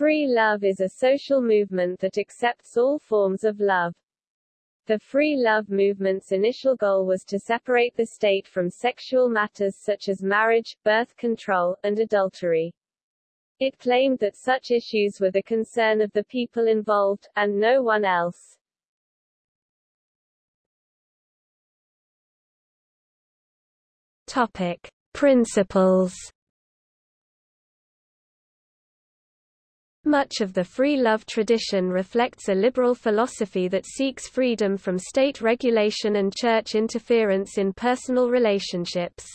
Free love is a social movement that accepts all forms of love. The free love movement's initial goal was to separate the state from sexual matters such as marriage, birth control, and adultery. It claimed that such issues were the concern of the people involved, and no one else. Topic. Principles Much of the free love tradition reflects a liberal philosophy that seeks freedom from state regulation and church interference in personal relationships.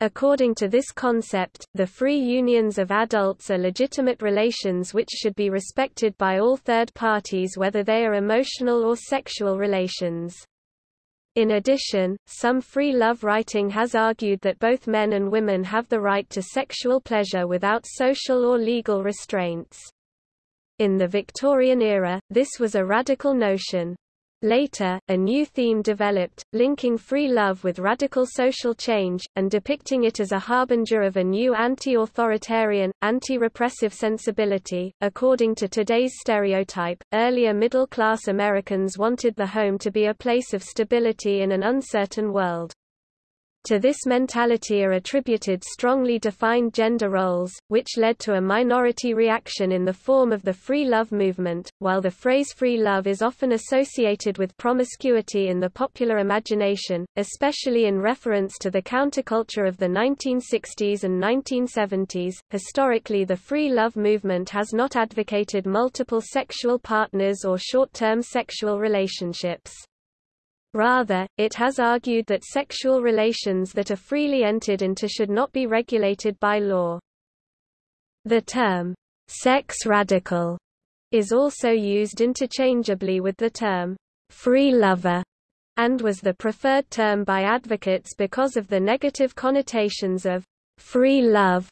According to this concept, the free unions of adults are legitimate relations which should be respected by all third parties whether they are emotional or sexual relations. In addition, some free love writing has argued that both men and women have the right to sexual pleasure without social or legal restraints. In the Victorian era, this was a radical notion. Later, a new theme developed, linking free love with radical social change, and depicting it as a harbinger of a new anti-authoritarian, anti-repressive sensibility. According to today's stereotype, earlier middle-class Americans wanted the home to be a place of stability in an uncertain world. To this mentality are attributed strongly defined gender roles, which led to a minority reaction in the form of the free love movement. While the phrase free love is often associated with promiscuity in the popular imagination, especially in reference to the counterculture of the 1960s and 1970s, historically the free love movement has not advocated multiple sexual partners or short-term sexual relationships. Rather, it has argued that sexual relations that are freely entered into should not be regulated by law. The term, sex radical, is also used interchangeably with the term, free lover, and was the preferred term by advocates because of the negative connotations of free love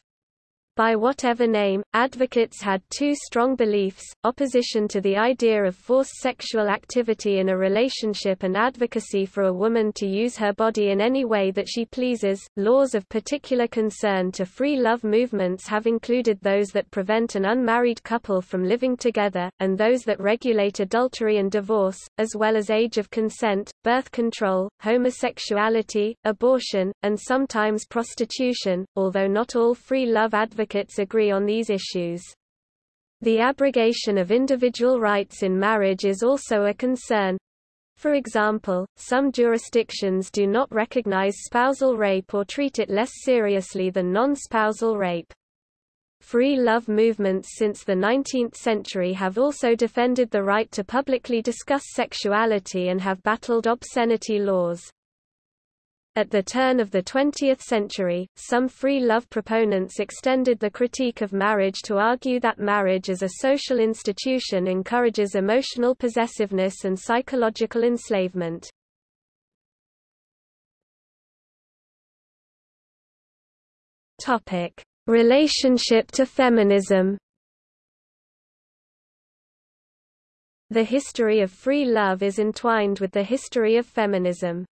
by whatever name, advocates had two strong beliefs, opposition to the idea of forced sexual activity in a relationship and advocacy for a woman to use her body in any way that she pleases. Laws of particular concern to free love movements have included those that prevent an unmarried couple from living together, and those that regulate adultery and divorce, as well as age of consent, birth control, homosexuality, abortion, and sometimes prostitution, although not all free love advocates advocates agree on these issues. The abrogation of individual rights in marriage is also a concern. For example, some jurisdictions do not recognize spousal rape or treat it less seriously than non-spousal rape. Free love movements since the 19th century have also defended the right to publicly discuss sexuality and have battled obscenity laws. At the turn of the 20th century, some free love proponents extended the critique of marriage to argue that marriage as a social institution encourages emotional possessiveness and psychological enslavement. Topic: Relationship to feminism. The history of free love is entwined with the history of feminism.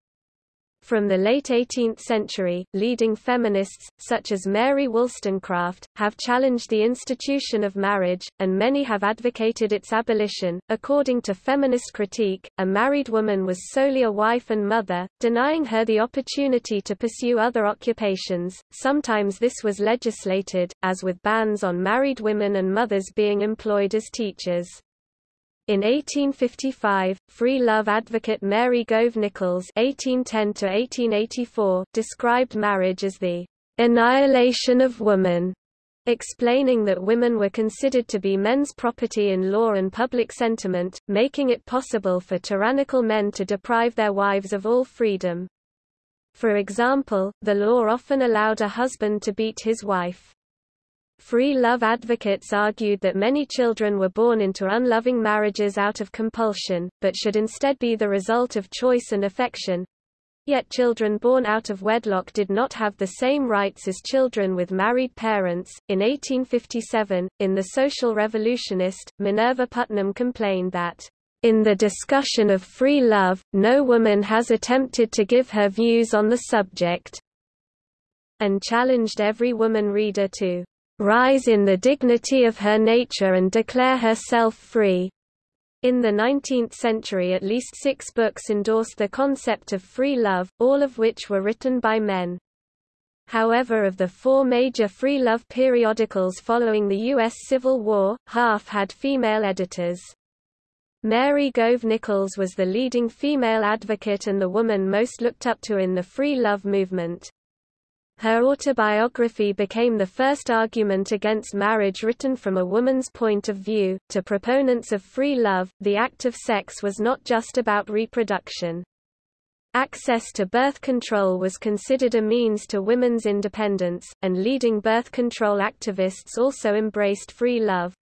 From the late 18th century, leading feminists, such as Mary Wollstonecraft, have challenged the institution of marriage, and many have advocated its abolition. According to feminist critique, a married woman was solely a wife and mother, denying her the opportunity to pursue other occupations. Sometimes this was legislated, as with bans on married women and mothers being employed as teachers. In 1855, free love advocate Mary Gove Nichols (1810–1884) described marriage as the annihilation of woman, explaining that women were considered to be men's property in law and public sentiment, making it possible for tyrannical men to deprive their wives of all freedom. For example, the law often allowed a husband to beat his wife. Free love advocates argued that many children were born into unloving marriages out of compulsion, but should instead be the result of choice and affection. Yet children born out of wedlock did not have the same rights as children with married parents. In 1857, in The Social Revolutionist, Minerva Putnam complained that, in the discussion of free love, no woman has attempted to give her views on the subject, and challenged every woman reader to rise in the dignity of her nature and declare herself free. In the 19th century at least six books endorsed the concept of free love, all of which were written by men. However of the four major free love periodicals following the U.S. Civil War, half had female editors. Mary Gove Nichols was the leading female advocate and the woman most looked up to in the free love movement. Her autobiography became the first argument against marriage written from a woman's point of view. To proponents of free love, the act of sex was not just about reproduction. Access to birth control was considered a means to women's independence, and leading birth control activists also embraced free love.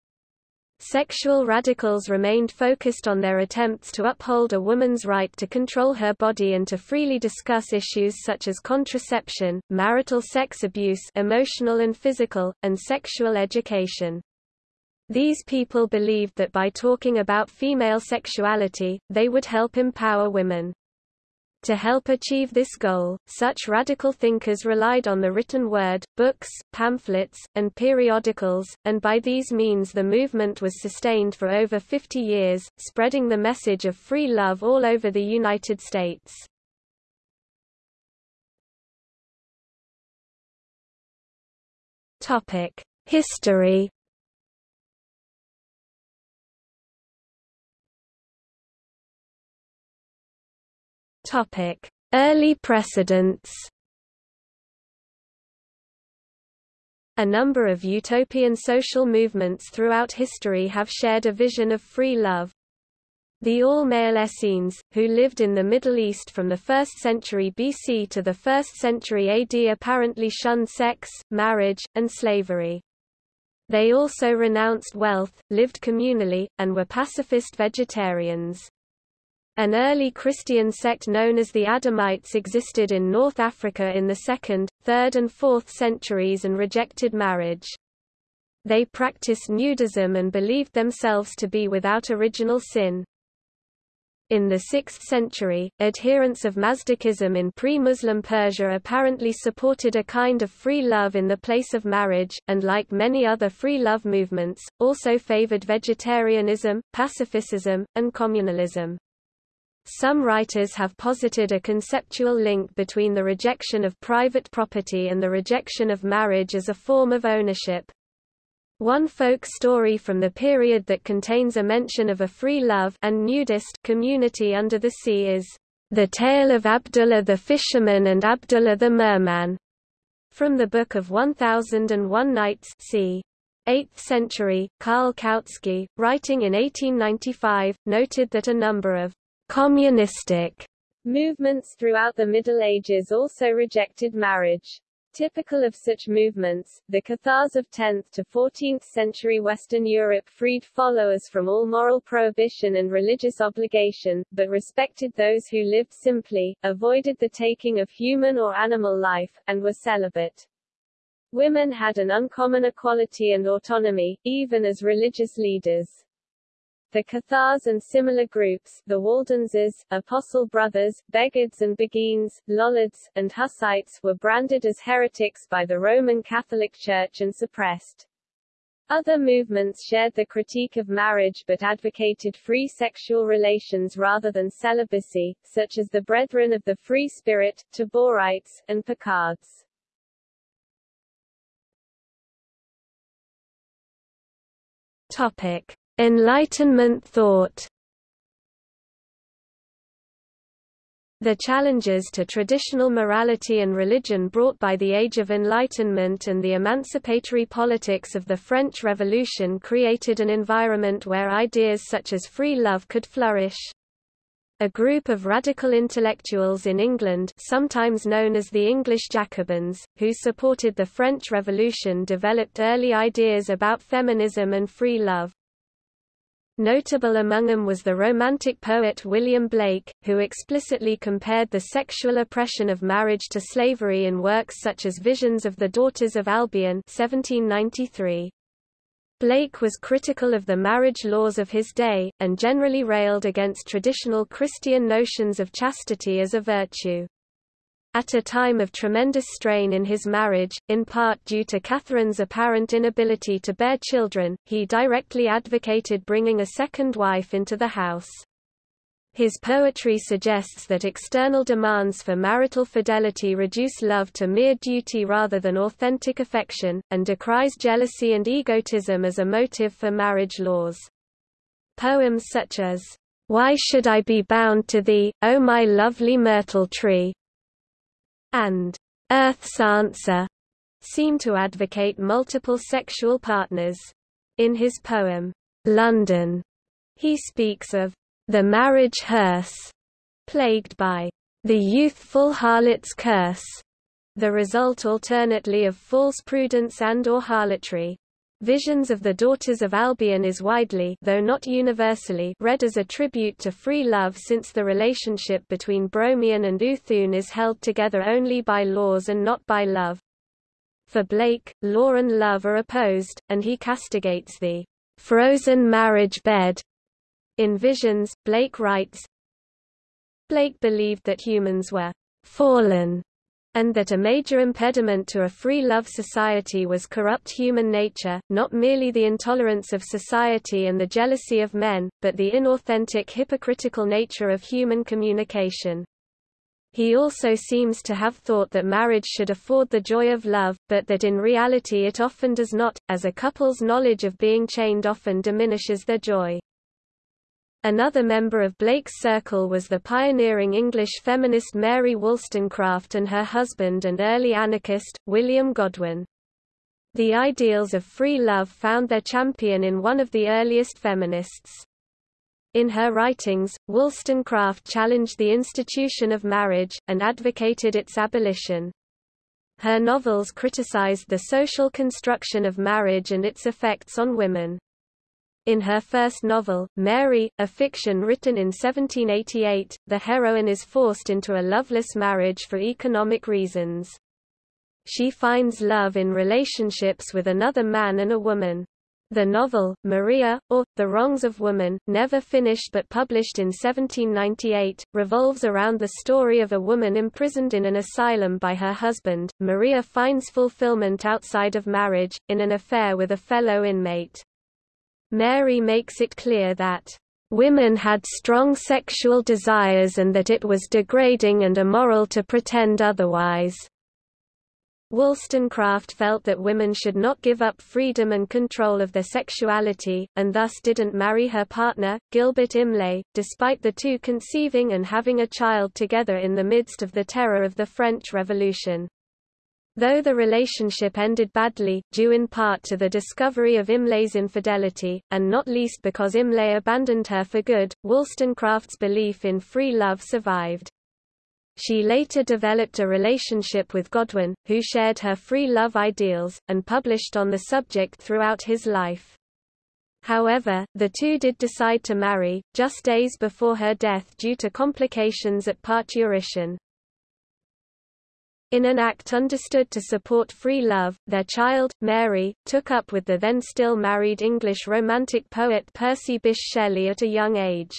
Sexual radicals remained focused on their attempts to uphold a woman's right to control her body and to freely discuss issues such as contraception, marital sex abuse emotional and physical, and sexual education. These people believed that by talking about female sexuality, they would help empower women. To help achieve this goal, such radical thinkers relied on the written word, books, pamphlets, and periodicals, and by these means the movement was sustained for over 50 years, spreading the message of free love all over the United States. History Topic: Early precedents. A number of utopian social movements throughout history have shared a vision of free love. The all-male Essenes, who lived in the Middle East from the 1st century BC to the 1st century AD apparently shunned sex, marriage, and slavery. They also renounced wealth, lived communally, and were pacifist vegetarians. An early Christian sect known as the Adamites existed in North Africa in the 2nd, 3rd and 4th centuries and rejected marriage. They practiced nudism and believed themselves to be without original sin. In the 6th century, adherents of Mazdakism in pre-Muslim Persia apparently supported a kind of free love in the place of marriage, and like many other free love movements, also favored vegetarianism, pacifism, and communalism. Some writers have posited a conceptual link between the rejection of private property and the rejection of marriage as a form of ownership. One folk story from the period that contains a mention of a free love and nudist community under the sea is The Tale of Abdullah the Fisherman and Abdullah the Merman, from the Book of 1001 Nights c. 8th century, Karl Kautsky, writing in 1895, noted that a number of Communistic movements throughout the Middle Ages also rejected marriage. Typical of such movements, the Cathars of 10th to 14th century Western Europe freed followers from all moral prohibition and religious obligation, but respected those who lived simply, avoided the taking of human or animal life, and were celibate. Women had an uncommon equality and autonomy, even as religious leaders. The Cathars and similar groups, the Waldenses, Apostle Brothers, Beghards and Beguines, Lollards, and Hussites were branded as heretics by the Roman Catholic Church and suppressed. Other movements shared the critique of marriage but advocated free sexual relations rather than celibacy, such as the Brethren of the Free Spirit, Taborites, and Picards. Topic. Enlightenment thought The challenges to traditional morality and religion brought by the Age of Enlightenment and the emancipatory politics of the French Revolution created an environment where ideas such as free love could flourish. A group of radical intellectuals in England sometimes known as the English Jacobins, who supported the French Revolution developed early ideas about feminism and free love. Notable among them was the Romantic poet William Blake, who explicitly compared the sexual oppression of marriage to slavery in works such as Visions of the Daughters of Albion 1793. Blake was critical of the marriage laws of his day, and generally railed against traditional Christian notions of chastity as a virtue. At a time of tremendous strain in his marriage, in part due to Catherine's apparent inability to bear children, he directly advocated bringing a second wife into the house. His poetry suggests that external demands for marital fidelity reduce love to mere duty rather than authentic affection, and decries jealousy and egotism as a motive for marriage laws. Poems such as, Why Should I Be Bound to Thee, O My Lovely Myrtle Tree, and Earth's Answer seem to advocate multiple sexual partners. In his poem, London, he speaks of the marriage hearse, plagued by the youthful harlot's curse, the result alternately of false prudence and or harlotry. Visions of the Daughters of Albion is widely though not universally read as a tribute to free love since the relationship between Bromion and Oothoon is held together only by laws and not by love. For Blake, law and love are opposed, and he castigates the frozen marriage bed in Visions, Blake writes, Blake believed that humans were fallen and that a major impediment to a free love society was corrupt human nature, not merely the intolerance of society and the jealousy of men, but the inauthentic hypocritical nature of human communication. He also seems to have thought that marriage should afford the joy of love, but that in reality it often does not, as a couple's knowledge of being chained often diminishes their joy. Another member of Blake's circle was the pioneering English feminist Mary Wollstonecraft and her husband and early anarchist, William Godwin. The ideals of free love found their champion in one of the earliest feminists. In her writings, Wollstonecraft challenged the institution of marriage, and advocated its abolition. Her novels criticized the social construction of marriage and its effects on women. In her first novel, Mary, a fiction written in 1788, the heroine is forced into a loveless marriage for economic reasons. She finds love in relationships with another man and a woman. The novel, Maria, or, The Wrongs of Woman, never finished but published in 1798, revolves around the story of a woman imprisoned in an asylum by her husband. Maria finds fulfillment outside of marriage, in an affair with a fellow inmate. Mary makes it clear that women had strong sexual desires and that it was degrading and immoral to pretend otherwise. Wollstonecraft felt that women should not give up freedom and control of their sexuality, and thus didn't marry her partner, Gilbert Imlay, despite the two conceiving and having a child together in the midst of the terror of the French Revolution. Though the relationship ended badly, due in part to the discovery of Imlay's infidelity, and not least because Imlay abandoned her for good, Wollstonecraft's belief in free love survived. She later developed a relationship with Godwin, who shared her free love ideals, and published on the subject throughout his life. However, the two did decide to marry, just days before her death due to complications at parturition. In an act understood to support free love, their child, Mary, took up with the then still married English Romantic poet Percy Bysshe Shelley at a young age.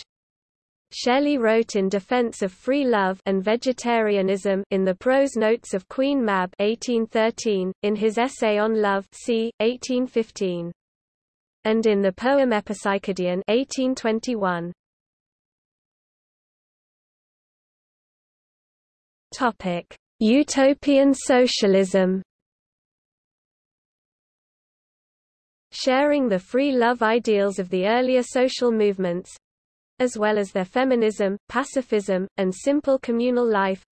Shelley wrote in defense of free love and vegetarianism in the prose notes of Queen Mab 1813, in his essay on love c. 1815. And in the poem Epipsychidion 1821. Topic. Utopian socialism Sharing the free love ideals of the earlier social movements, as well as their feminism, pacifism, and simple communal life,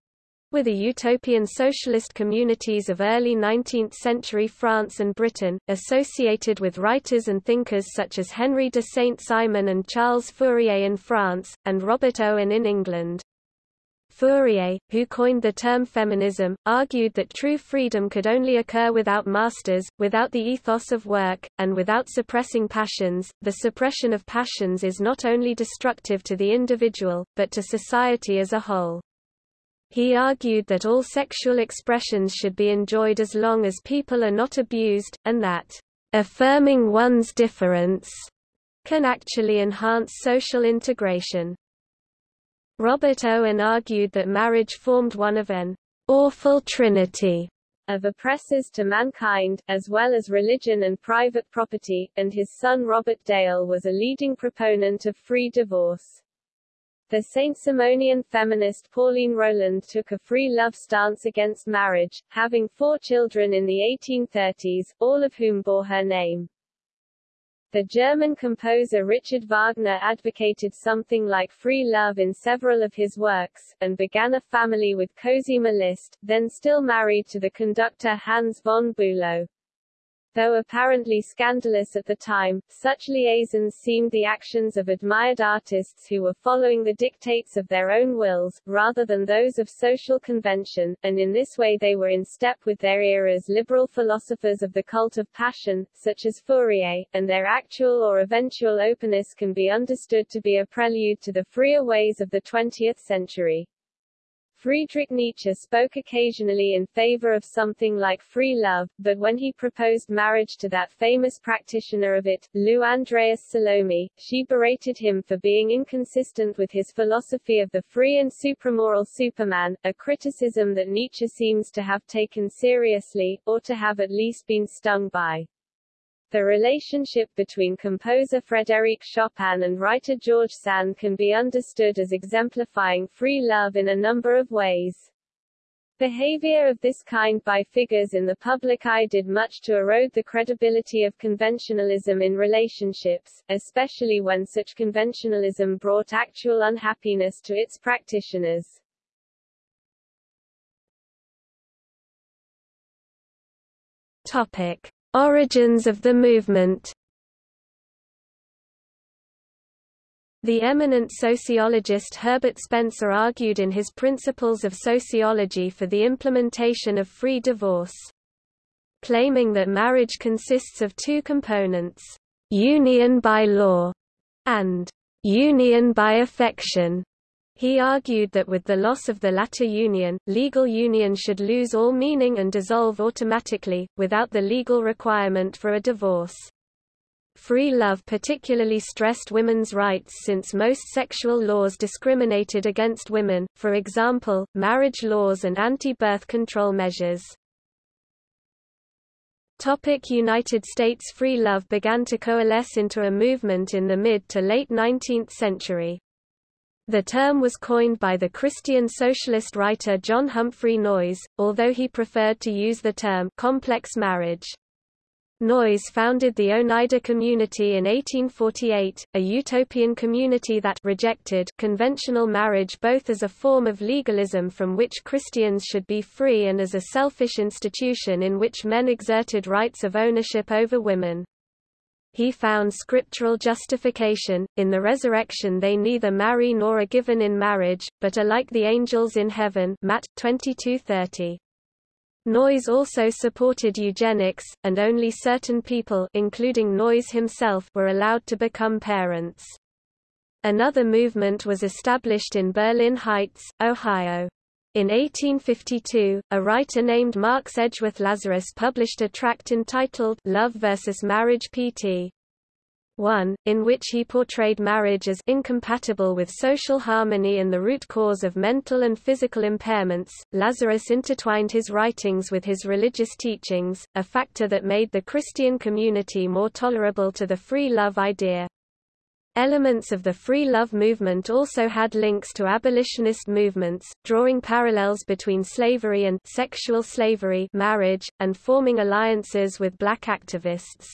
were the utopian socialist communities of early 19th-century France and Britain, associated with writers and thinkers such as Henry de Saint-Simon and Charles Fourier in France, and Robert Owen in England. Fourier, who coined the term feminism, argued that true freedom could only occur without masters, without the ethos of work, and without suppressing passions. The suppression of passions is not only destructive to the individual, but to society as a whole. He argued that all sexual expressions should be enjoyed as long as people are not abused, and that affirming one's difference can actually enhance social integration. Robert Owen argued that marriage formed one of an awful trinity of oppressors to mankind, as well as religion and private property, and his son Robert Dale was a leading proponent of free divorce. The Saint-Simonian feminist Pauline Roland took a free love stance against marriage, having four children in the 1830s, all of whom bore her name. The German composer Richard Wagner advocated something like free love in several of his works, and began a family with Cosima Liszt, then still married to the conductor Hans von Bülow. Though apparently scandalous at the time, such liaisons seemed the actions of admired artists who were following the dictates of their own wills, rather than those of social convention, and in this way they were in step with their era's liberal philosophers of the cult of passion, such as Fourier, and their actual or eventual openness can be understood to be a prelude to the freer ways of the 20th century. Friedrich Nietzsche spoke occasionally in favor of something like free love, but when he proposed marriage to that famous practitioner of it, Lou Andreas Salome, she berated him for being inconsistent with his philosophy of the free and supramoral Superman, a criticism that Nietzsche seems to have taken seriously, or to have at least been stung by. The relationship between composer Frédéric Chopin and writer George Sand can be understood as exemplifying free love in a number of ways. Behavior of this kind by figures in the public eye did much to erode the credibility of conventionalism in relationships, especially when such conventionalism brought actual unhappiness to its practitioners. Topic. Origins of the movement The eminent sociologist Herbert Spencer argued in his Principles of Sociology for the implementation of free divorce. Claiming that marriage consists of two components, union by law and union by affection, he argued that with the loss of the latter union, legal union should lose all meaning and dissolve automatically, without the legal requirement for a divorce. Free love particularly stressed women's rights since most sexual laws discriminated against women, for example, marriage laws and anti-birth control measures. Topic United States Free love began to coalesce into a movement in the mid to late 19th century. The term was coined by the Christian socialist writer John Humphrey Noyes, although he preferred to use the term complex marriage. Noyes founded the Oneida Community in 1848, a utopian community that rejected conventional marriage both as a form of legalism from which Christians should be free and as a selfish institution in which men exerted rights of ownership over women he found scriptural justification, in the resurrection they neither marry nor are given in marriage, but are like the angels in heaven Matt 22:30. Noyes also supported eugenics, and only certain people including Noyes himself were allowed to become parents. Another movement was established in Berlin Heights, Ohio. In 1852, a writer named Mark Edgeworth Lazarus published a tract entitled Love versus Marriage pt. 1, in which he portrayed marriage as incompatible with social harmony and the root cause of mental and physical impairments. Lazarus intertwined his writings with his religious teachings, a factor that made the Christian community more tolerable to the free love idea. Elements of the free love movement also had links to abolitionist movements, drawing parallels between slavery and sexual slavery marriage, and forming alliances with black activists.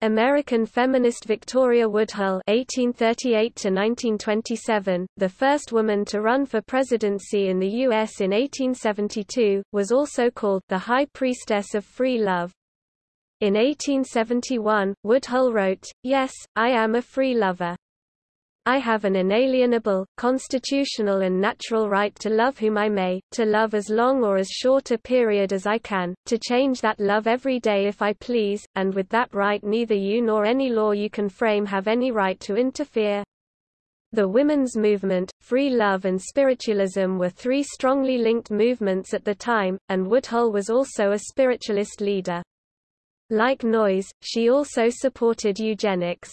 American feminist Victoria Woodhull (1838–1927), the first woman to run for presidency in the U.S. in 1872, was also called the High Priestess of Free Love. In 1871, Woodhull wrote, Yes, I am a free lover. I have an inalienable, constitutional and natural right to love whom I may, to love as long or as short a period as I can, to change that love every day if I please, and with that right neither you nor any law you can frame have any right to interfere. The women's movement, free love and spiritualism were three strongly linked movements at the time, and Woodhull was also a spiritualist leader. Like Noyes, she also supported eugenics.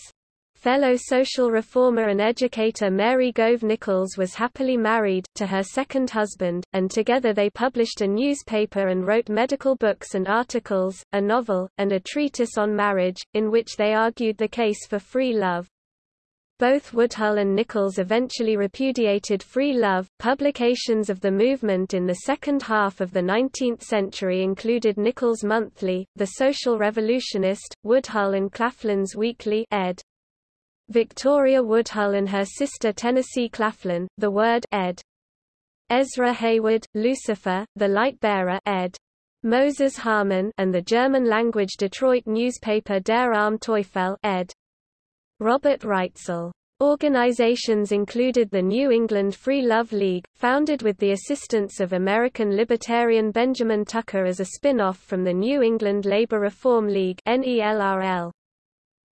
Fellow social reformer and educator Mary Gove Nichols was happily married, to her second husband, and together they published a newspaper and wrote medical books and articles, a novel, and a treatise on marriage, in which they argued the case for free love. Both Woodhull and Nichols eventually repudiated free love. Publications of the movement in the second half of the 19th century included Nichols' Monthly, The Social Revolutionist, Woodhull and Claflin's Weekly ed. Victoria Woodhull and her sister Tennessee Claflin, The Word ed. Ezra Heywood, Lucifer, The Light Bearer ed. Moses Harman and the German-language Detroit newspaper Der Arme Teufel ed. Robert Reitzel. Organizations included the New England Free Love League, founded with the assistance of American libertarian Benjamin Tucker as a spin-off from the New England Labor Reform League NELRL.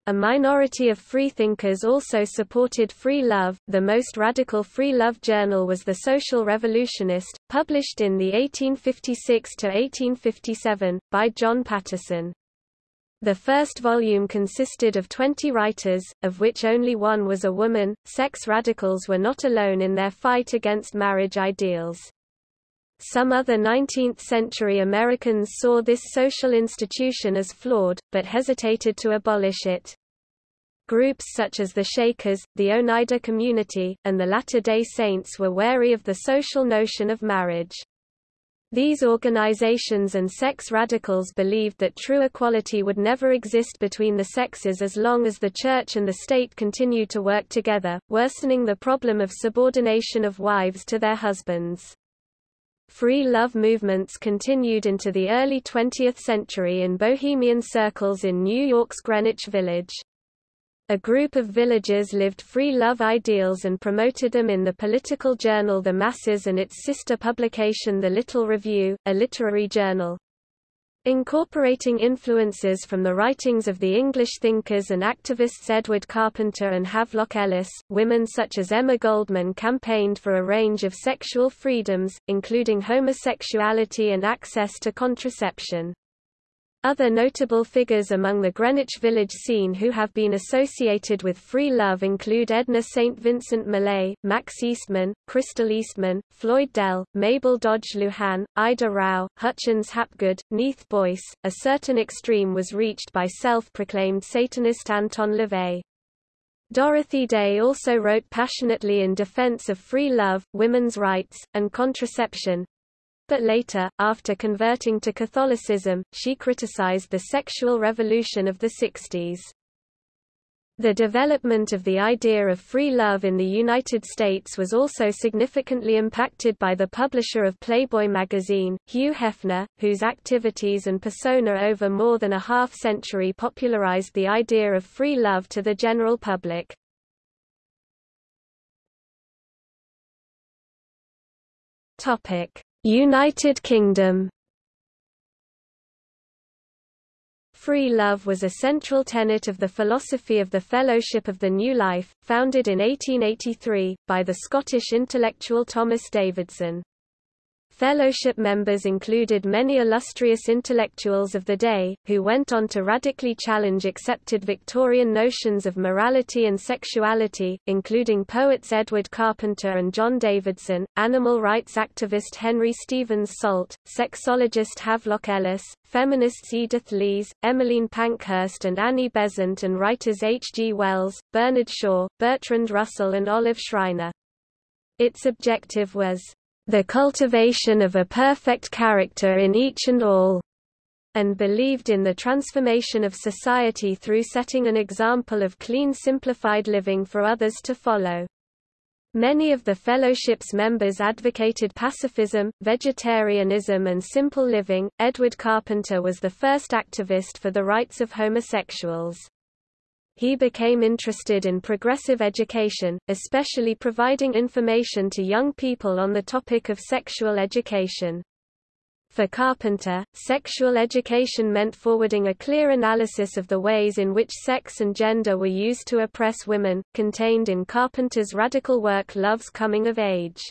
A minority of freethinkers also supported free love. The most radical free love journal was The Social Revolutionist, published in the 1856 to 1857 by John Patterson. The first volume consisted of 20 writers, of which only one was a woman. Sex radicals were not alone in their fight against marriage ideals. Some other 19th-century Americans saw this social institution as flawed, but hesitated to abolish it. Groups such as the Shakers, the Oneida Community, and the Latter-day Saints were wary of the social notion of marriage. These organizations and sex radicals believed that true equality would never exist between the sexes as long as the Church and the state continued to work together, worsening the problem of subordination of wives to their husbands. Free love movements continued into the early 20th century in bohemian circles in New York's Greenwich Village. A group of villagers lived free love ideals and promoted them in the political journal The Masses and its sister publication The Little Review, a literary journal. Incorporating influences from the writings of the English thinkers and activists Edward Carpenter and Havelock Ellis, women such as Emma Goldman campaigned for a range of sexual freedoms, including homosexuality and access to contraception. Other notable figures among the Greenwich Village scene who have been associated with free love include Edna St. Vincent Millay, Max Eastman, Crystal Eastman, Floyd Dell, Mabel Dodge Luhan, Ida Rauh, Hutchins Hapgood, Neith Boyce. A certain extreme was reached by self-proclaimed Satanist Anton LaVey. Dorothy Day also wrote passionately in defense of free love, women's rights, and contraception, but later, after converting to Catholicism, she criticized the sexual revolution of the 60s. The development of the idea of free love in the United States was also significantly impacted by the publisher of Playboy magazine, Hugh Hefner, whose activities and persona over more than a half-century popularized the idea of free love to the general public. Topic: United Kingdom Free love was a central tenet of the philosophy of the Fellowship of the New Life, founded in 1883, by the Scottish intellectual Thomas Davidson. Fellowship members included many illustrious intellectuals of the day, who went on to radically challenge accepted Victorian notions of morality and sexuality, including poets Edward Carpenter and John Davidson, animal rights activist Henry Stevens Salt, sexologist Havelock Ellis, feminists Edith Lees, Emmeline Pankhurst and Annie Besant and writers H. G. Wells, Bernard Shaw, Bertrand Russell and Olive Schreiner. Its objective was the cultivation of a perfect character in each and all, and believed in the transformation of society through setting an example of clean simplified living for others to follow. Many of the fellowship's members advocated pacifism, vegetarianism and simple living. Edward Carpenter was the first activist for the rights of homosexuals. He became interested in progressive education, especially providing information to young people on the topic of sexual education. For Carpenter, sexual education meant forwarding a clear analysis of the ways in which sex and gender were used to oppress women, contained in Carpenter's radical work Love's Coming of Age.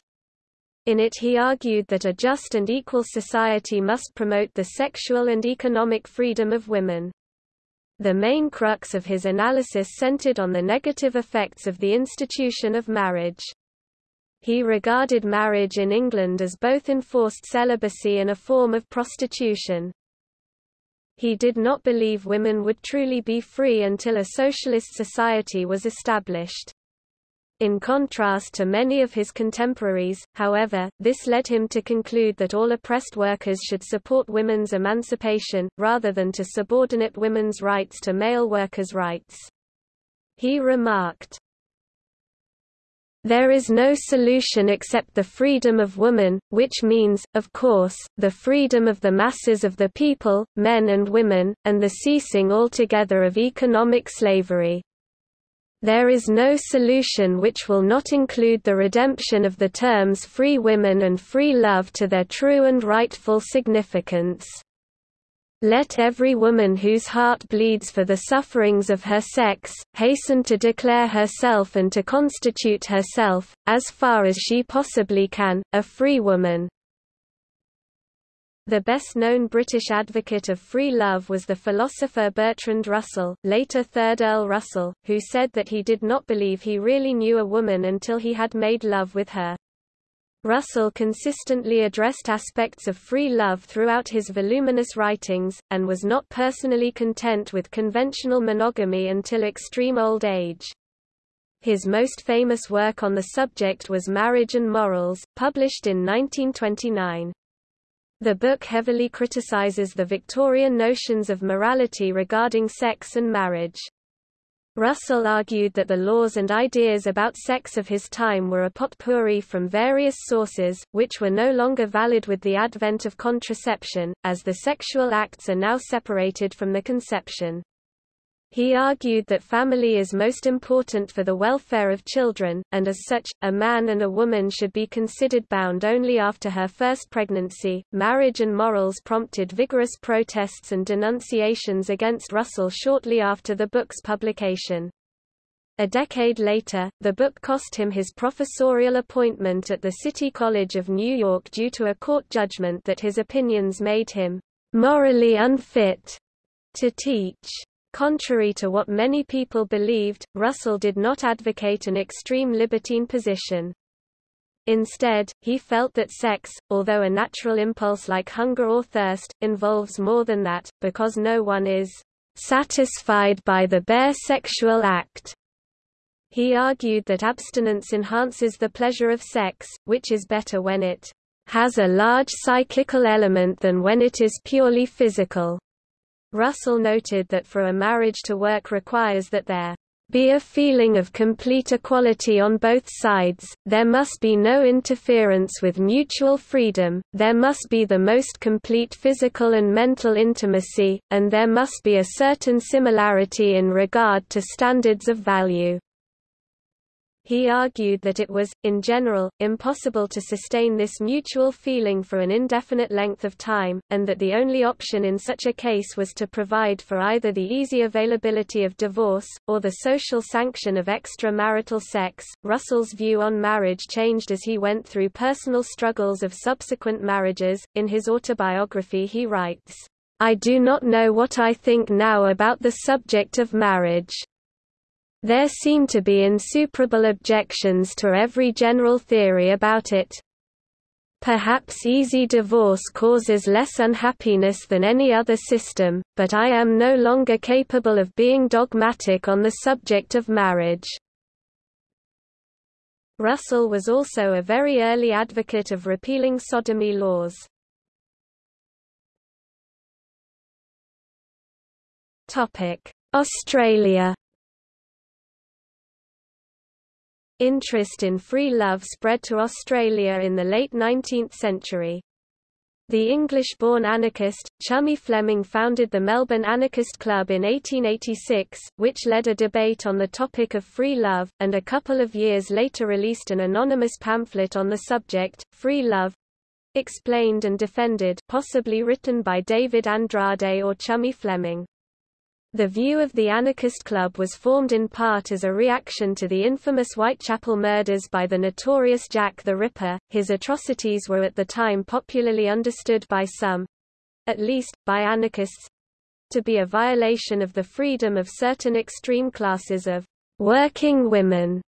In it he argued that a just and equal society must promote the sexual and economic freedom of women. The main crux of his analysis centered on the negative effects of the institution of marriage. He regarded marriage in England as both enforced celibacy and a form of prostitution. He did not believe women would truly be free until a socialist society was established. In contrast to many of his contemporaries, however, this led him to conclude that all oppressed workers should support women's emancipation, rather than to subordinate women's rights to male workers' rights. He remarked, there is no solution except the freedom of woman, which means, of course, the freedom of the masses of the people, men and women, and the ceasing altogether of economic slavery. There is no solution which will not include the redemption of the terms free women and free love to their true and rightful significance. Let every woman whose heart bleeds for the sufferings of her sex, hasten to declare herself and to constitute herself, as far as she possibly can, a free woman. The best-known British advocate of free love was the philosopher Bertrand Russell, later 3rd Earl Russell, who said that he did not believe he really knew a woman until he had made love with her. Russell consistently addressed aspects of free love throughout his voluminous writings, and was not personally content with conventional monogamy until extreme old age. His most famous work on the subject was Marriage and Morals, published in 1929. The book heavily criticizes the Victorian notions of morality regarding sex and marriage. Russell argued that the laws and ideas about sex of his time were a potpourri from various sources, which were no longer valid with the advent of contraception, as the sexual acts are now separated from the conception. He argued that family is most important for the welfare of children, and as such, a man and a woman should be considered bound only after her first pregnancy. Marriage and morals prompted vigorous protests and denunciations against Russell shortly after the book's publication. A decade later, the book cost him his professorial appointment at the City College of New York due to a court judgment that his opinions made him morally unfit to teach. Contrary to what many people believed, Russell did not advocate an extreme libertine position. Instead, he felt that sex, although a natural impulse like hunger or thirst, involves more than that, because no one is satisfied by the bare sexual act. He argued that abstinence enhances the pleasure of sex, which is better when it has a large psychical element than when it is purely physical. Russell noted that for a marriage to work requires that there be a feeling of complete equality on both sides, there must be no interference with mutual freedom, there must be the most complete physical and mental intimacy, and there must be a certain similarity in regard to standards of value. He argued that it was, in general, impossible to sustain this mutual feeling for an indefinite length of time, and that the only option in such a case was to provide for either the easy availability of divorce, or the social sanction of extramarital sex. Russell's view on marriage changed as he went through personal struggles of subsequent marriages. In his autobiography, he writes, I do not know what I think now about the subject of marriage. There seem to be insuperable objections to every general theory about it. Perhaps easy divorce causes less unhappiness than any other system, but I am no longer capable of being dogmatic on the subject of marriage. Russell was also a very early advocate of repealing sodomy laws. Australia Interest in free love spread to Australia in the late 19th century. The English-born anarchist, Chummy Fleming founded the Melbourne Anarchist Club in 1886, which led a debate on the topic of free love, and a couple of years later released an anonymous pamphlet on the subject, Free Love, explained and defended possibly written by David Andrade or Chummy Fleming. The view of the Anarchist Club was formed in part as a reaction to the infamous Whitechapel murders by the notorious Jack the Ripper. His atrocities were at the time popularly understood by some at least, by anarchists to be a violation of the freedom of certain extreme classes of working women,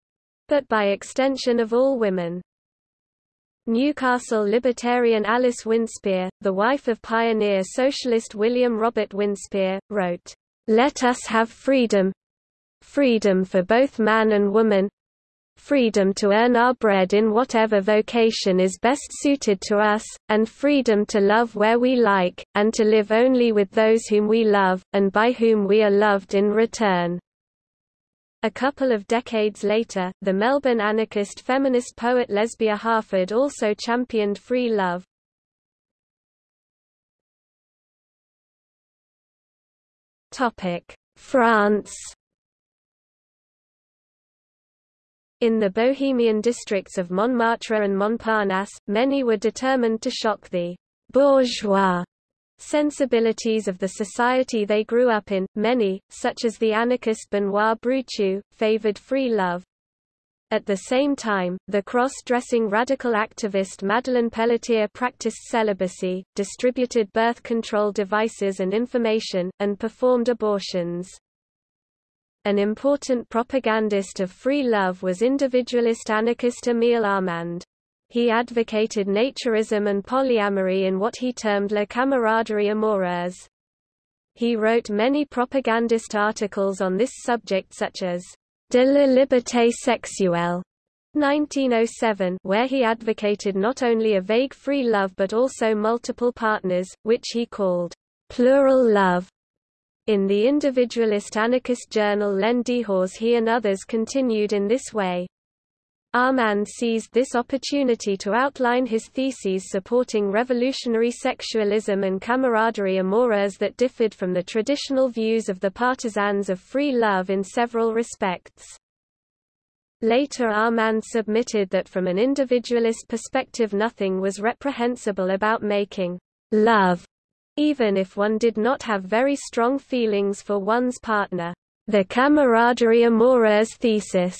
but by extension of all women. Newcastle libertarian Alice Winspear, the wife of pioneer socialist William Robert Winspear, wrote, "...let us have freedom freedom for both man and woman freedom to earn our bread in whatever vocation is best suited to us, and freedom to love where we like, and to live only with those whom we love, and by whom we are loved in return." A couple of decades later, the Melbourne anarchist feminist poet Lesbia Harford also championed free love. France In the Bohemian districts of Montmartre and Montparnasse, many were determined to shock the bourgeois sensibilities of the society they grew up in. Many, such as the anarchist Benoit Broutchoux, favored free love. At the same time, the cross-dressing radical activist Madeleine Pelletier practiced celibacy, distributed birth control devices and information, and performed abortions. An important propagandist of free love was individualist anarchist Émile Armand. He advocated naturism and polyamory in what he termed la camaraderie amoureuse. He wrote many propagandist articles on this subject such as De la liberté sexuelle 1907 where he advocated not only a vague free love but also multiple partners, which he called plural love. In the individualist anarchist journal L'En Dehors he and others continued in this way. Armand seized this opportunity to outline his theses supporting revolutionary sexualism and camaraderie amoureuse that differed from the traditional views of the partisans of free love in several respects. Later Armand submitted that from an individualist perspective nothing was reprehensible about making love, even if one did not have very strong feelings for one's partner. The camaraderie amoureuse thesis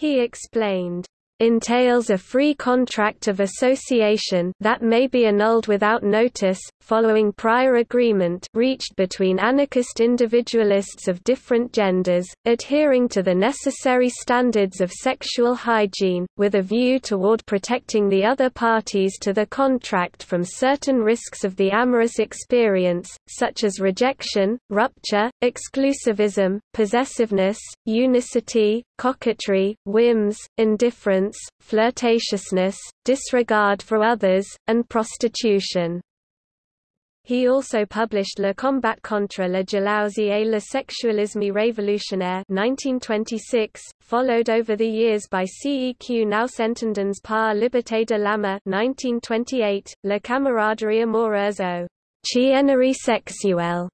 he explained entails a free contract of association that may be annulled without notice, following prior agreement reached between anarchist individualists of different genders, adhering to the necessary standards of sexual hygiene, with a view toward protecting the other parties to the contract from certain risks of the amorous experience, such as rejection, rupture, exclusivism, possessiveness, unicity, coquetry, whims, indifference, flirtatiousness, disregard for others, and prostitution. He also published Le combat contre la jalousie et le sexualisme révolutionnaire 1926, followed over the years by Ce que nous entendons par liberté de l'âme 1928, La camaraderie amoureuse au chiennerie sexuelle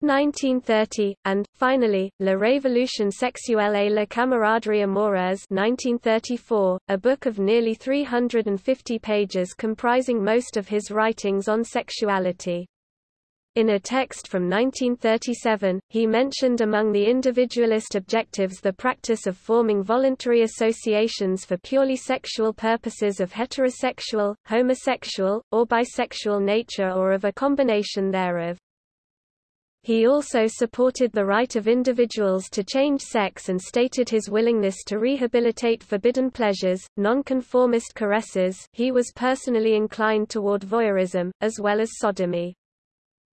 1930, and, finally, La Révolution sexuelle et la camaraderie amoureuse 1934, a book of nearly 350 pages comprising most of his writings on sexuality. In a text from 1937, he mentioned among the individualist objectives the practice of forming voluntary associations for purely sexual purposes of heterosexual, homosexual, or bisexual nature or of a combination thereof. He also supported the right of individuals to change sex and stated his willingness to rehabilitate forbidden pleasures, nonconformist caresses he was personally inclined toward voyeurism, as well as sodomy.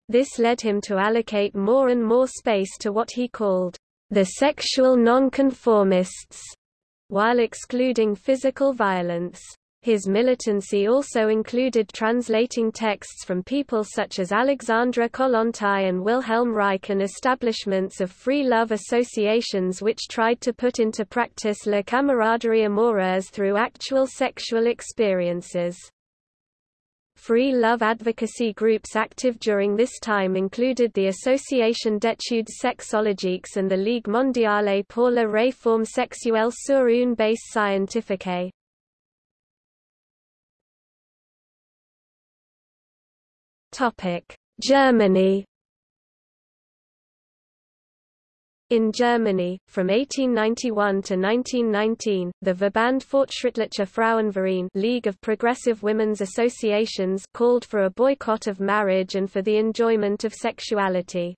This led him to allocate more and more space to what he called the sexual nonconformists, while excluding physical violence. His militancy also included translating texts from people such as Alexandra Kollontai and Wilhelm Reich and establishments of free love associations which tried to put into practice la camaraderie amoureuse through actual sexual experiences. Free love advocacy groups active during this time included the Association d'études sexologiques and the Ligue mondiale pour la réforme sexuelle sur une base scientifique. Germany In Germany, from 1891 to 1919, the Verband Fortschrittlicher Frauenverein League of Progressive Women's Associations called for a boycott of marriage and for the enjoyment of sexuality.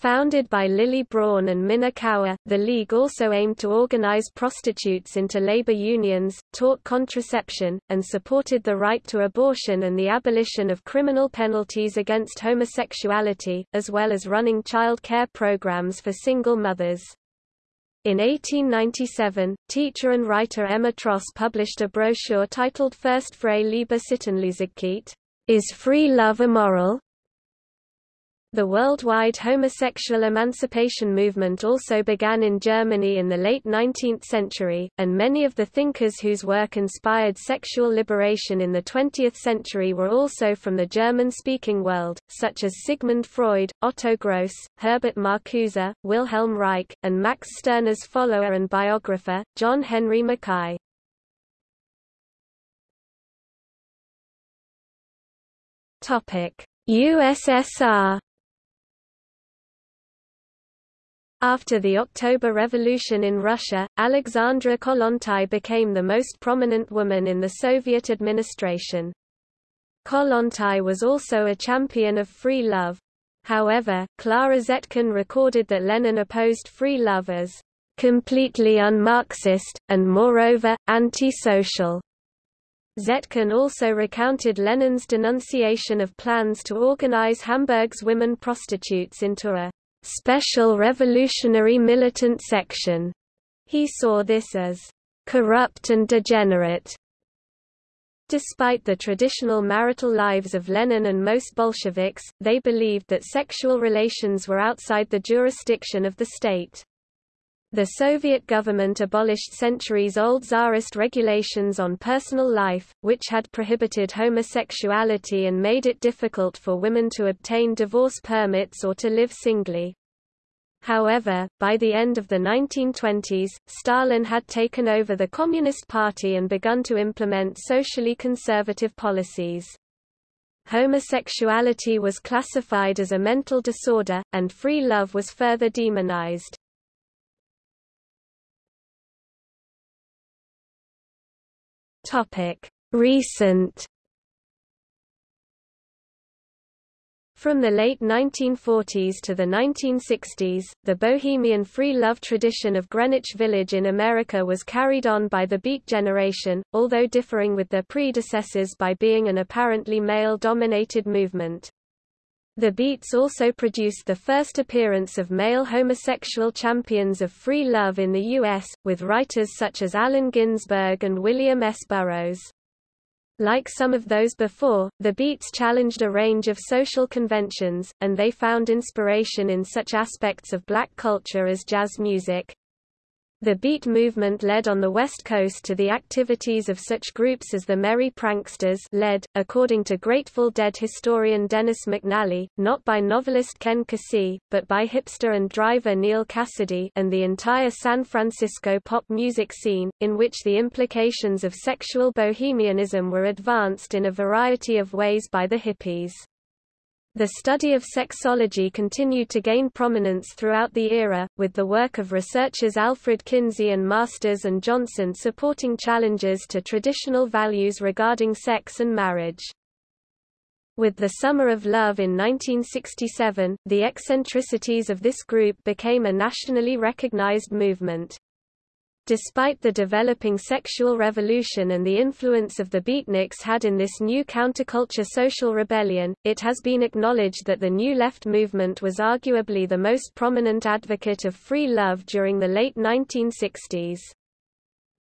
Founded by Lily Braun and Minna Cauer, the League also aimed to organize prostitutes into labor unions, taught contraception, and supported the right to abortion and the abolition of criminal penalties against homosexuality, as well as running child care programs for single mothers. In 1897, teacher and writer Emma Tross published a brochure titled First Frei Liebe Sittenlosigkeit, Is Free Love Immoral? The worldwide homosexual emancipation movement also began in Germany in the late 19th century, and many of the thinkers whose work inspired sexual liberation in the 20th century were also from the German-speaking world, such as Sigmund Freud, Otto Gross, Herbert Marcuse, Wilhelm Reich, and Max Stirner's follower and biographer, John Henry Mackay. USSR After the October Revolution in Russia, Alexandra Kollontai became the most prominent woman in the Soviet administration. Kollontai was also a champion of free love. However, Clara Zetkin recorded that Lenin opposed free love as completely un-Marxist, and moreover, anti-social. Zetkin also recounted Lenin's denunciation of plans to organize Hamburg's women prostitutes into a special revolutionary militant section. He saw this as corrupt and degenerate. Despite the traditional marital lives of Lenin and most Bolsheviks, they believed that sexual relations were outside the jurisdiction of the state. The Soviet government abolished centuries-old Tsarist regulations on personal life, which had prohibited homosexuality and made it difficult for women to obtain divorce permits or to live singly. However, by the end of the 1920s, Stalin had taken over the Communist Party and begun to implement socially conservative policies. Homosexuality was classified as a mental disorder, and free love was further demonized. Recent From the late 1940s to the 1960s, the bohemian free love tradition of Greenwich Village in America was carried on by the Beat generation, although differing with their predecessors by being an apparently male-dominated movement. The Beats also produced the first appearance of male homosexual champions of free love in the U.S., with writers such as Allen Ginsberg and William S. Burroughs. Like some of those before, the Beats challenged a range of social conventions, and they found inspiration in such aspects of black culture as jazz music, the Beat movement led on the West Coast to the activities of such groups as the Merry Pranksters led, according to Grateful Dead historian Dennis McNally, not by novelist Ken Kesey, but by hipster and driver Neal Cassady and the entire San Francisco pop music scene, in which the implications of sexual bohemianism were advanced in a variety of ways by the hippies. The study of sexology continued to gain prominence throughout the era, with the work of researchers Alfred Kinsey and Masters and Johnson supporting challenges to traditional values regarding sex and marriage. With the Summer of Love in 1967, the eccentricities of this group became a nationally recognized movement. Despite the developing sexual revolution and the influence of the beatniks had in this new counterculture social rebellion, it has been acknowledged that the New Left movement was arguably the most prominent advocate of free love during the late 1960s.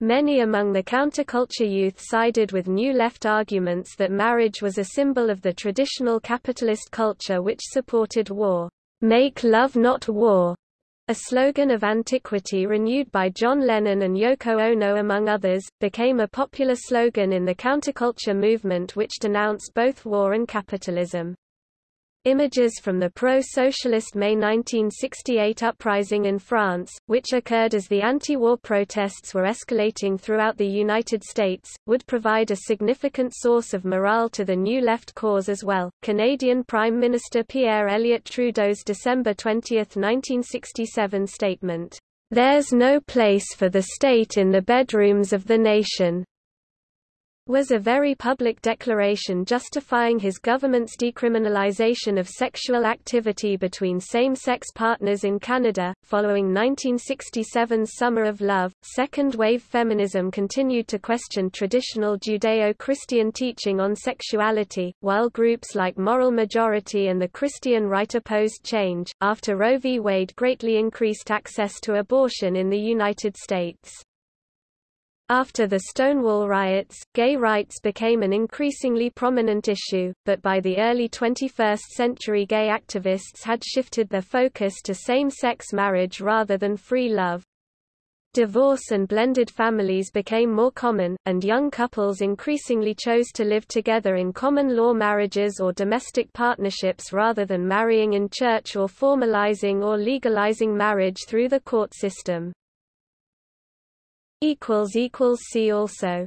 Many among the counterculture youth sided with New Left arguments that marriage was a symbol of the traditional capitalist culture which supported war. Make love not war, a slogan of antiquity renewed by John Lennon and Yoko Ono among others, became a popular slogan in the counterculture movement which denounced both war and capitalism. Images from the pro-socialist May 1968 uprising in France, which occurred as the anti-war protests were escalating throughout the United States, would provide a significant source of morale to the New Left cause as well. Canadian Prime Minister Pierre Elliott Trudeau's December 20, 1967 statement, "There's no place for the state in the bedrooms of the nation," was a very public declaration justifying his government's decriminalization of sexual activity between same-sex partners in Canada. Following 1967's Summer of Love, second-wave feminism continued to question traditional Judeo-Christian teaching on sexuality, while groups like Moral Majority and the Christian Right opposed change. After Roe v. Wade greatly increased access to abortion in the United States. After the Stonewall riots, gay rights became an increasingly prominent issue, but by the early 21st century gay activists had shifted their focus to same-sex marriage rather than free love. Divorce and blended families became more common, and young couples increasingly chose to live together in common law marriages or domestic partnerships rather than marrying in church or formalizing or legalizing marriage through the court system. See also